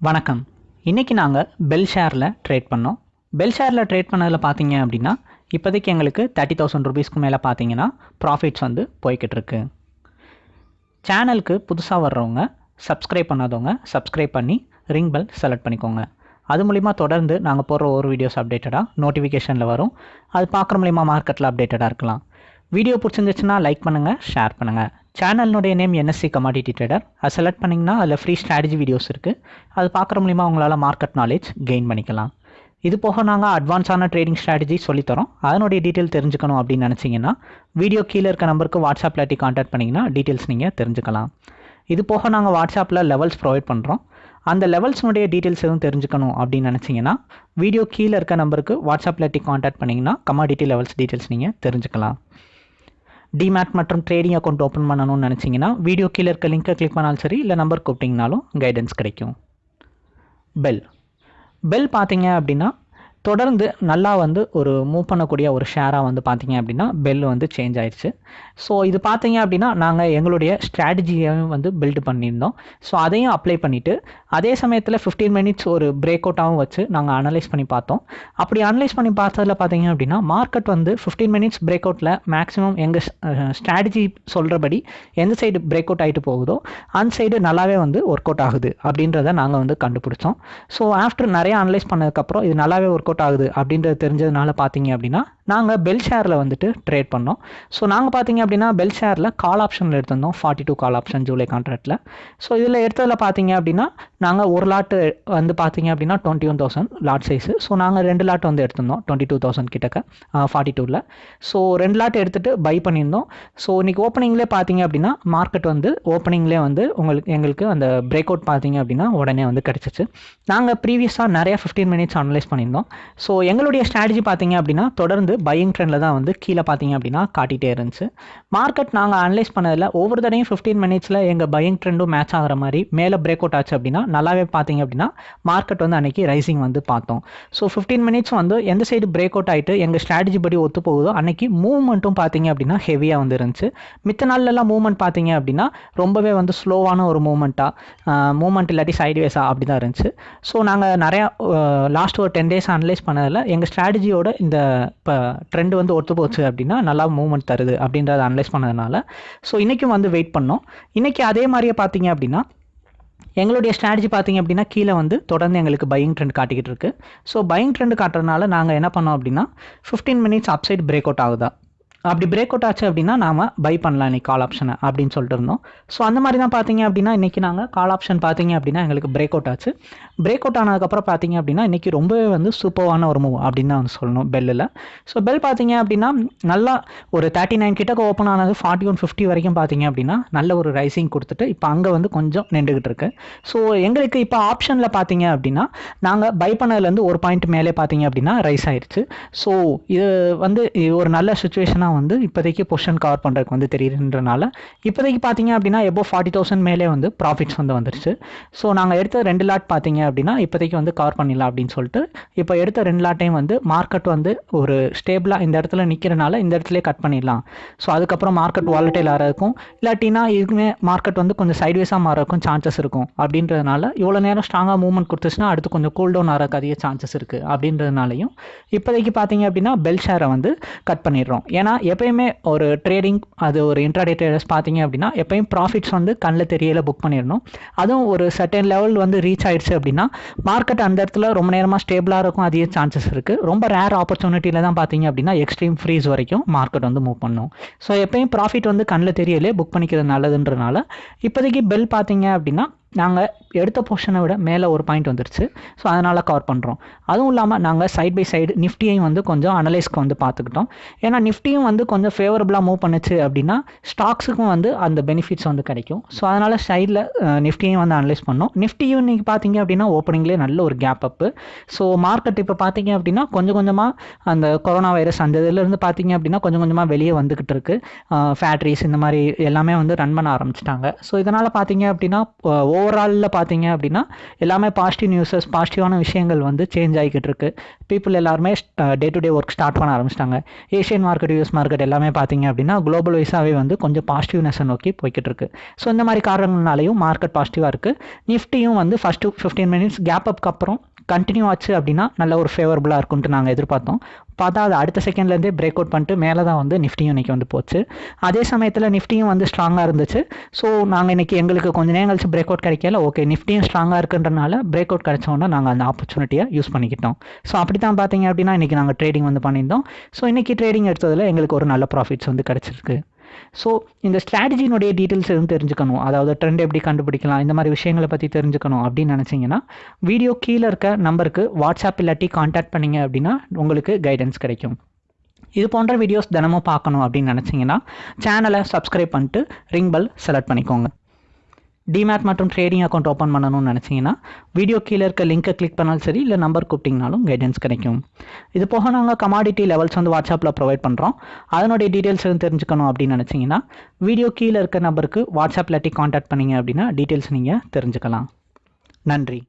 வணக்கம். இன்றைக்கி நாங்கள் பெல் ஷேரில் ட்ரேட் பண்ணோம். பெல் ஷேரில் ட்ரேட் பண்ணதில் பார்த்தீங்க அப்படின்னா இப்போதைக்கு எங்களுக்கு தேர்ட்டி தௌசண்ட் ருபீஸ்க்கு மேலே பார்த்தீங்கன்னா ப்ராஃபிட்ஸ் வந்து போய்கிட்டு இருக்கு சேனலுக்கு புதுசாக வர்றவங்க சப்ஸ்கிரைப் பண்ணாதவங்க சப்ஸ்கிரைப் பண்ணி ரிங் பெல் செலக்ட் பண்ணிக்கோங்க. அது மூலிமா தொடர்ந்து நாங்கள் போடுற ஒரு வீடியோஸ் அப்டேட்டடாக நோட்டிஃபிகேஷனில் வரும். அது பார்க்குற மூலிமா மார்க்கெட்டில் அப்டேட்டடாக இருக்கலாம். வீடியோ பிடிச்சிருந்துச்சுன்னா லைக் பண்ணுங்கள் ஷேர் பண்ணுங்கள் சேனல்னுடைய நேம் என்எஸ்சி கமாடிட்டி ட்ரேடர் அதை செலக்ட் பண்ணிங்கன்னா அதில் ஃப்ரீ ஸ்ட்ராட்டஜி வீடியோஸ் இருக்குது அது பார்க்குற மூலிமா உங்களால் மார்க்கெட் நாலேஜ் கெயின் பண்ணிக்கலாம். இது போக நாங்கள் அட்வான்ஸான ட்ரேடிங் ஸ்ட்ராட்டஜி சொல்லித்தரோம். அதனுடைய டீட்டெயில் தெரிஞ்சுக்கணும் அப்படின்னு நினச்சிங்கன்னா வீடியோ கீழே இருக்க நம்பருக்கு வாட்ஸ்அப் இல்லாட்டி காண்டாக்ட் பண்ணிங்கன்னா டீட்டெயில்ஸ் நீங்கள் தெரிஞ்சுக்கலாம். இது போக நாங்கள் வாட்ஸ்அப்பில் லெவல்ஸ் ப்ரொவைட் பண்ணுறோம் அந்த லெவல்ஸ்னுடைய டீட்டெயில்ஸ் எதுவும் தெரிஞ்சுக்கணும் அப்படின்னு நினச்சிங்கன்னா வீடியோ கீழே இருக்க நம்பருக்கு வாட்ஸ்அப் இல்லாட்டி காண்டாக்ட் பண்ணிங்கன்னா கமாடிட்டி லெவல்ஸ் டீட்டெயில்ஸ் நீங்கள் தெரிஞ்சுக்கலாம். டிமேட் மற்றும் ட்ரேடிங் அக்கௌண்ட் ஓப்பன் பண்ணணும்னு நினச்சிங்கன்னா வீடியோ கீழே இருக்க லிங்க்கை கிளிக் பண்ணாலும் சரி இல்லை நம்பர் கூப்பிட்டிங்கனாலும் கைடன்ஸ் கிடைக்கும். பெல் பெல் பார்த்தீங்க அப்படின்னா தொடர்ந்து நல்லா வந்து ஒரு மூவ் பண்ணக்கூடிய ஒரு ஷேராக வந்து பார்த்தீங்க அப்படின்னா பெல் வந்து சேஞ்ச் ஆயிடுச்சு. ஸோ இது பார்த்தீங்க அப்படின்னா நாங்கள் எங்களுடைய ஸ்ட்ராட்டஜியையும் வந்து பில்டு பண்ணியிருந்தோம். ஸோ அதையும் அப்ளை பண்ணிவிட்டு அதே சமயத்தில் ஃபிஃப்டீன் மினிட்ஸ் ஒரு பிரேக் அவுட்டாகவும் வச்சு நாங்கள் அனலைஸ் பண்ணி பார்த்தோம். அப்படி அனலைஸ் பண்ணி பார்த்ததில் பார்த்தீங்க அப்படின்னா மார்க்கெட் வந்து ஃபிஃப்டீன் மினிட்ஸ் பிரேக் அவுட்டில் மேக்ஸிமம் எங்கள் ஸ்ட்ராட்டஜி சொல்கிறபடி எந்த சைடு பிரேக் அவுட் ஆகிட்டு போகுதோ அந்த சைடு நல்லாவே வந்து ஒர்க் அவுட் ஆகுது அப்படின்றத நாங்கள் வந்து கண்டுபிடிச்சோம். ஸோ ஆஃப்டர் நிறைய அனலைஸ் பண்ணதுக்கப்புறம் இது நல்லாவே ஒர்க் அவுட் ஆகுது அப்படின்றது தெரிஞ்சதுனால பார்த்தீங்க அப்படின்னா நாங்கள் பெல் ஷேரில் வந்துட்டு ட்ரேட் பண்ணோம். ஸோ நாங்கள் பார்த்தீங்க அப்படின்னா பெல் ஷேரில் கால் ஆப்ஷனில் எடுத்திருந்தோம். Forty two call option July கான்ட்ராக்டில் ஸோ இதில் எடுத்ததில் பார்த்தீங்க அப்படின்னா நாங்கள் ஒரு லாட்டு வந்து பார்த்தீங்க அப்படின்னா twenty one thousand lot size so நாங்கள் ரெண்டு லாட் வந்து எடுத்திருந்தோம் டுவெண்ட்டி டூ தௌசண்ட் கிட்டக்க ஃபார்ட்டி டூவில் ஸோ ரெண்டு லாட் எடுத்துகிட்டு பை பண்ணியிருந்தோம். ஸோ இன்றைக்கி ஓப்பனிங்லேயே பார்த்தீங்க அப்படின்னா மார்க்கெட் வந்து ஓப்பனிங்லேயே வந்து உங்களுக்கு எங்களுக்கு அந்த பிரேக் அவுட் பார்த்தீங்க அப்படின்னா உடனே வந்து கிடச்சிச்சு. நாங்கள் ப்ரீவியஸாக நிறைய ஃபிஃப்டீன் மினிட்ஸ் அனலைஸ் பண்ணியிருந்தோம். ஸோ எங்களுடைய ஸ்ட்ராட்டஜி பார்த்தீங்க அப்படின்னா தொடர்ந்து பையிங் ட்ரெண்டில் தான் வந்து கீழே பார்த்தீங்க அப்படின்னா காட்டிகிட்டே இருந்துச்சு. மார்க்கெட் நாங்கள் அனலைஸ் பண்ணதில் ஒவ்வொரு தடையும் ஃபிஃப்டீன் மினிட்ஸில் எங்கள் பையிங் ட்ரெண்டும் மேட்ச் ஆகிற மாதிரி மேலே பிரேக் அவுட் ஆச்சு அப்படின்னா நல்லாவே பார்த்தீங்க அப்படின்னா மார்க்கெட் வந்து அன்றைக்கி ரைசிங் வந்து பார்த்தோம். ஸோ ஃபிஃப்டீன் மினிட்ஸ் வந்து எந்த சைடு பிரேக் அவுட் ஆகிட்டு எங்கள் ஸ்ட்ராட்டஜி படி ஒத்து போகுதோ அன்றைக்கி மூவ்மெண்ட்டும் பார்த்தீங்க அப்படின்னா ஹெவியாக வந்து இருந்துச்சு. மித்த நாள்லலாம் மூவ்மெண்ட் பார்த்தீங்க அப்படின்னா ரொம்பவே வந்து ஸ்லோவான ஒரு மூவ்மெண்ட்டாக மூவ்மெண்ட் இல்லாட்டி சைட்வேஸாக அப்படி தான் இருந்துச்சு. ஸோ நாங்கள் நிறையா லாஸ்ட் ஒரு டென் டேஸ் அனலைஸ் பண்ணதில் எங்கள் ஸ்ட்ராட்டஜியோட இந்த இப்போ ட்ரெண்ட் வந்து ஒத்து போச்சு அப்படின்னா நல்லா மூவ்மெண்ட் தருது அப்படின்றத அனலைஸ் பண்ணதுனால. ஸோ இன்றைக்கும் வந்து வெயிட் பண்ணோம். இன்றைக்கி அதே மாதிரியே பார்த்தீங்க அப்படின்னா எங்களுடைய ஸ்ட்ராட்டஜி பார்த்தீங்க அப்படின்னா கீழே வந்து தொடர்ந்து எங்களுக்கு பையிங் ட்ரெண்ட் காட்டிக்கிட்டு இருக்கு. ஸோ பையிங் ட்ரெண்ட் காட்டுறதுனால நாங்கள் என்ன பண்ணோம் அப்படின்னா fifteen minutes upside break out ஆகுதா? அப்படி பிரேக் அவுட் ஆச்சு அப்படின்னா நாம் பை பண்ணலாம் இன்னைக்கு கால் ஆப்ஷனை அப்படின்னு சொல்லிட்டு இருந்தோம். ஸோ அந்த மாதிரி தான் பார்த்தீங்க அப்படின்னா இன்றைக்கி நாங்கள் கால் ஆப்ஷன் பார்த்தீங்க அப்படின்னா எங்களுக்கு பிரேக் அவுட் ஆச்சு. பிரேக் அவுட் ஆனதுக்கப்புறம் பார்த்தீங்க அப்படின்னா இன்றைக்கி ரொம்பவே வந்து சூப்பரான ஒரு மூவ் அப்படின்னு தான் வந்து சொல்லணும் பெல்லில் ஸோ பெல் பார்த்தீங்க அப்படின்னா நல்லா ஒரு தேர்ட்டி நைன் கிட்டக்க ஓப்பன் ஆனது ஃபார்ட்டி ஒன் ஃபிஃப்டி வரைக்கும் பார்த்தீங்க அப்படின்னா நல்ல ஒரு ரைசிங் கொடுத்துட்டு இப்போ அங்கே வந்து கொஞ்சம் நின்றுக்கிட்டு இருக்கு. ஸோ எங்களுக்கு இப்போ ஆப்ஷனில் பார்த்தீங்க அப்படின்னா நாங்கள் பை பண்ணதுலேருந்து ஒரு பாயிண்ட் மேலே பார்த்தீங்க அப்படின்னா ரைஸ் ஆயிடுச்சு ஸோ இது வந்து ஒரு நல்ல சுச்சுவேஷனாக வந்து இப்போதைக்கு பொசிஷன் கவர் பண்ணுறதுக்கு வந்து தெரியுதுன்றனால இப்போதைக்கு பார்த்தீங்க அப்படின்னா எபோ ஃபார்ட்டி தௌசண்ட் மேலே வந்து ப்ராஃபிட்ஸ் வந்து வந்துருச்சு. ஸோ நாங்கள் எடுத்த ரெண்டு லாட் பார்த்தீங்க அப்படின்னா இப்போதைக்கு வந்து கவர் பண்ணிடலாம் அப்படின்னு சொல்லிட்டு இப்போ எடுத்த ரெண்டு லாட்டையும் வந்து மார்க்கெட் வந்து ஒரு ஸ்டேபிளாக இந்த இடத்துல நிற்கிறனால இந்த இடத்துல கட் பண்ணிடலாம். ஸோ அதுக்கப்புறம் மார்க்கெட் வாலட்டைல் ஆகிறதுக்கும் இல்லாட்டினா இதுக்குமே மார்க்கெட் வந்து கொஞ்சம் சைட்வேஸாக மாறதுக்கும் சான்சஸ் இருக்கும். அப்படின்றதுனால இவ்வளோ நேரம் ஸ்ட்ராங்காக மூவ்மெண்ட் கொடுத்துச்சுன்னா அடுத்து கொஞ்சம் கூல் டவுன் ஆகிறதுக்கு அதிக சான்சஸ் இருக்குது அப்படின்றதுனாலையும் இப்போதைக்கு பார்த்தீங்க அப்படின்னா பெல் ஷேரை வந்து கட் பண்ணிடுறோம். ஏன்னா எப்பயுமே ஒரு ட்ரேடிங் அது ஒரு இன்ட்ராடே ட்ரேடர்ஸ் பார்த்தீங்க அப்படின்னா எப்பயும் ப்ராஃபிட்ஸ் வந்து கண்ணில் தெரியல புக் பண்ணிடணும். அதுவும் ஒரு சர்டன் லெவல் வந்து ரீச் ஆயிடுச்சு அப்படின்னா மார்க்கெட் அந்த இடத்துல ரொம்ப நேரமாக ஸ்டேபிளாக இருக்கும் அதிக சான்சஸ் இருக்குது ரொம்ப ரேர் ஆப்பர்ச்சுனிட்டியில் தான் பார்த்தீங்க அப்படின்னா எக்ஸ்ட்ரீம் ஃப்ரீஸ் வரைக்கும் மார்க்கெட் வந்து மூவ் பண்ணும். ஸோ எப்பயும் ப்ராஃபிட் வந்து கண்ணில் தெரியலே புக் பண்ணிக்கிறது நல்லதுன்றனால இப்போதைக்கு பெல் பார்த்தீங்க அப்படின்னா நாங்கள் எடுத்த போர்ஷனை விட மேலே ஒரு பாயிண்ட் வந்துருச்சு. ஸோ அதனால் கவர் பண்ணுறோம் அதுவும் இல்லாமல் நாங்கள் சைட் பை சைடு நிஃப்டியையும் வந்து கொஞ்சம் அனலைஸ்க்கு வந்து பார்த்துக்கிட்டோம் ஏன்னா நிஃப்டியும் வந்து கொஞ்சம் ஃபேவரபுளாக மூவ் பண்ணுச்சு அப்படின்னா ஸ்டாக்ஸுக்கும் வந்து அந்த பெனிஃபிட்ஸ் வந்து கிடைக்கும். ஸோ அதனால் சைடில் நிஃப்டியையும் வந்து அனலைஸ் பண்ணோம். நிஃப்டியும் இன்றைக்கி பார்த்தீங்க அப்படின்னா ஓப்பனிங்லேயே நல்ல ஒரு கேப் அப்பு ஸோ மார்க்கெட் இப்போ பார்த்தீங்க அப்படின்னா கொஞ்சம் கொஞ்சமாக அந்த கொரோனா வைரஸ் அந்த இதுலேருந்து பார்த்தீங்க அப்படின்னா கொஞ்சம் கொஞ்சமாக வெளியே வந்துக்கிட்டு இருக்குது ஃபேக்ட்ரிஸ் இந்த மாதிரி எல்லாமே வந்து ரன் பண்ண ஆரம்பிச்சிட்டாங்க. ஸோ இதனால் பார்த்தீங்க அப்படின்னா ஓவராலில் பார்த்தீங்க அப்படின்னா எல்லாமே பாசிட்டிவ் நியூஸஸ் பாசிட்டிவான விஷயங்கள் வந்து சேஞ்ச் ஆகிக்கிட்டு இருக்கு. பீப்புள் எல்லாருமே day to day work start பண்ண ஆரம்பிச்சிட்டாங்க. ஏஷியன் மார்க்கெட் யூஎஸ் மார்க்கெட் எல்லாமே பார்த்தீங்க அப்படின்னா குளோபல் வைஸாகவே வந்து கொஞ்சம் பாசிட்டிவ்னஸை நோக்கி போய்கிட்டு இருக்கு. ஸோ இந்த மாதிரி காரணங்களாலையும் மார்க்கெட் பாசிட்டிவாக இருக்குது நிஃப்டியும் வந்து ஃபஸ்ட்டு ஃபிஃப்டீன் மினிட்ஸ் கேப் அப்புறம் கண்டினியூ ஆச்சு அப்படின்னா நல்ல ஒரு ஃபேவரபுளாக இருக்கும்ட்டு நாங்கள் எதிர்பார்த்தோம். பார்த்தா அது அடுத்த செகண்ட்லேருந்தே பிரேக் அவுட் பண்ணிட்டு மேலே தான் வந்து நிஃப்டியும் இன்றைக்கி வந்து போச்சு. அதே சமயத்தில் நிஃப்டியும் வந்து ஸ்ட்ராங்காக இருந்துச்சு. ஸோ நாங்கள் இன்றைக்கி எங்களுக்கு கொஞ்சம் நேரம் கழிச்சு பிரேக் அவுட் கிடைக்கல. ஓகே நிஃப்டியும் ஸ்ட்ராங்காக இருக்குன்றனால பிரேக் அவுட் கிடைச்சோன்னா நாங்கள் அந்த ஆப்பர்ச்சுனிட்டியை யூஸ் பண்ணிக்கிட்டோம். ஸோ அப்படி தான் பார்த்தீங்க அப்படின்னா இன்றைக்கி நாங்கள் ட்ரேடிங் வந்து பண்ணியிருந்தோம். ஸோ இன்றைக்கி ட்ரேடிங் எடுத்ததில் எங்களுக்கு ஒரு நல்ல ப்ராஃபிட்ஸ் வந்து கிடச்சிருக்கு. ஸோ இந்த ஸ்ட்ராட்டஜினுடைய டீட்டெயில்ஸ் எதுவும் தெரிஞ்சுக்கணும். அதாவது ட்ரெண்ட் எப்படி கண்டுபிடிக்கலாம் இந்த மாதிரி விஷயங்களை பற்றி தெரிஞ்சுக்கணும் அப்படின்னு நினச்சிங்கன்னா வீடியோ கீழே இருக்க நம்பருக்கு வாட்ஸ்அப் இல்லாட்டி காண்டாக்ட் பண்ணிங்க அப்படின்னா உங்களுக்கு கைடன்ஸ் கிடைக்கும். இது போன்ற வீடியோஸ் தினமும் பார்க்கணும் அப்படின்னு நினச்சிங்கன்னா சேனலை சப்ஸ்கிரைப் பண்ணிட்டு ரிங் பெல் செலக்ட் பண்ணிக்கோங்க. டிமேட் மற்றும் ட்ரேடிங் அக்கௌண்ட் ஓப்பன் பண்ணணும்னு நினச்சிங்கன்னா வீடியோ கீழே இருக்க லிங்க்கை கிளிக் பண்ணாலும் சரி இல்லை நம்பர் கூப்பிட்டிங்கனாலும் கைடன்ஸ் கிடைக்கும். இது போக நாங்கள் கமாடிட்டி லெவல்ஸ் வந்து வாட்ஸ்அப்பில் ப்ரொவைட் பண்ணுறோம் அதனுடைய டீட்டெயில்ஸ் எதுவும் தெரிஞ்சுக்கணும் அப்படின்னு நினச்சிங்கன்னா வீடியோ கீழே இருக்க நம்பருக்கு வாட்ஸ்அப் இல்லாட்டி காண்டாக்ட் பண்ணிங்க அப்படின்னா டீட்டெயில்ஸ் நீங்கள் தெரிஞ்சுக்கலாம். நன்றி.